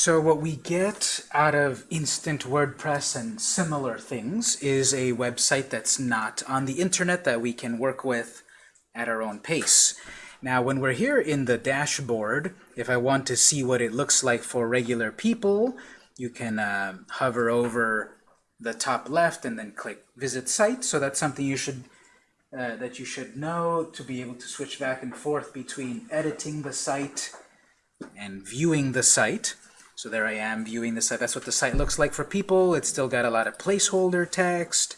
So what we get out of instant WordPress and similar things is a website that's not on the internet that we can work with at our own pace. Now when we're here in the dashboard, if I want to see what it looks like for regular people, you can uh, hover over the top left and then click visit site. So that's something you should uh, that you should know to be able to switch back and forth between editing the site and viewing the site. So there I am viewing the site. That's what the site looks like for people. It's still got a lot of placeholder text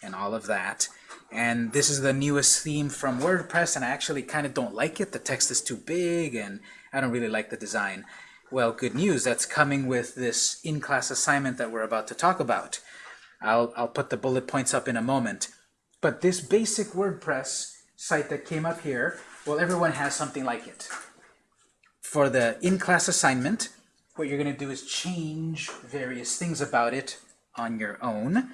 and all of that. And this is the newest theme from WordPress, and I actually kind of don't like it. The text is too big, and I don't really like the design. Well, good news. That's coming with this in-class assignment that we're about to talk about. I'll, I'll put the bullet points up in a moment. But this basic WordPress site that came up here, well, everyone has something like it. For the in-class assignment, what you're going to do is change various things about it on your own.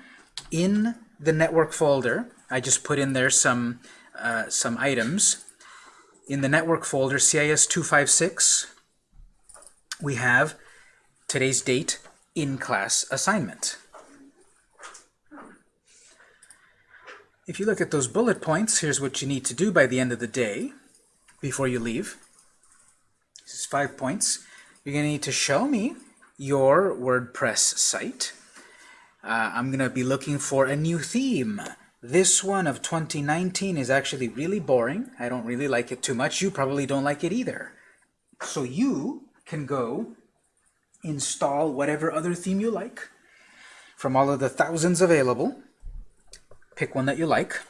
In the network folder, I just put in there some, uh, some items. In the network folder, CIS 256, we have today's date in class assignment. If you look at those bullet points, here's what you need to do by the end of the day before you leave. This is five points. You're going to need to show me your WordPress site. Uh, I'm going to be looking for a new theme. This one of 2019 is actually really boring. I don't really like it too much. You probably don't like it either. So you can go install whatever other theme you like from all of the thousands available. Pick one that you like.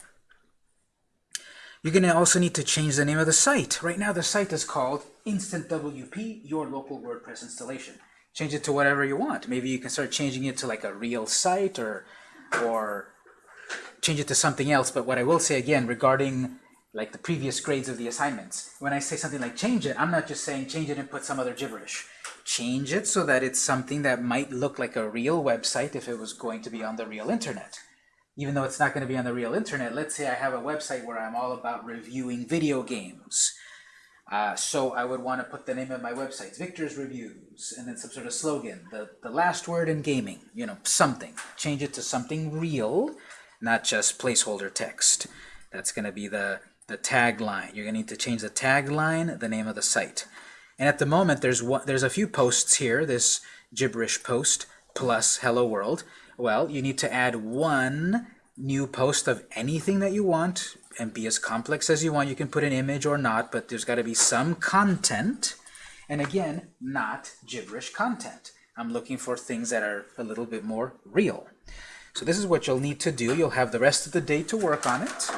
You're going to also need to change the name of the site. Right now the site is called Instant WP, your local WordPress installation. Change it to whatever you want. Maybe you can start changing it to like a real site or, or change it to something else. But what I will say again regarding like the previous grades of the assignments, when I say something like change it, I'm not just saying change it and put some other gibberish. Change it so that it's something that might look like a real website if it was going to be on the real internet even though it's not going to be on the real internet, let's say I have a website where I'm all about reviewing video games. Uh, so I would want to put the name of my website, Victor's Reviews, and then some sort of slogan, the, the last word in gaming, you know, something. Change it to something real, not just placeholder text. That's going to be the, the tagline. You're going to need to change the tagline, the name of the site. And at the moment, there's, one, there's a few posts here, this gibberish post plus hello world. Well, you need to add one new post of anything that you want and be as complex as you want. You can put an image or not, but there's got to be some content. And again, not gibberish content. I'm looking for things that are a little bit more real. So this is what you'll need to do. You'll have the rest of the day to work on it.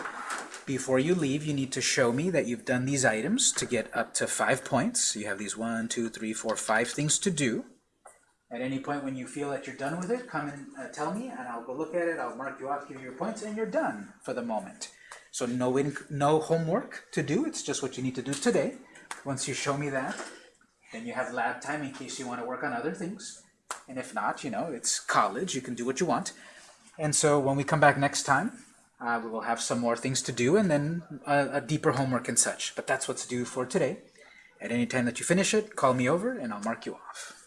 Before you leave, you need to show me that you've done these items to get up to five points. You have these one, two, three, four, five things to do. At any point when you feel that you're done with it, come and uh, tell me, and I'll go look at it, I'll mark you off, give you your points, and you're done for the moment. So no, no homework to do, it's just what you need to do today. Once you show me that, then you have lab time in case you want to work on other things. And if not, you know, it's college, you can do what you want. And so when we come back next time, uh, we will have some more things to do and then a, a deeper homework and such. But that's what's due for today. At any time that you finish it, call me over and I'll mark you off.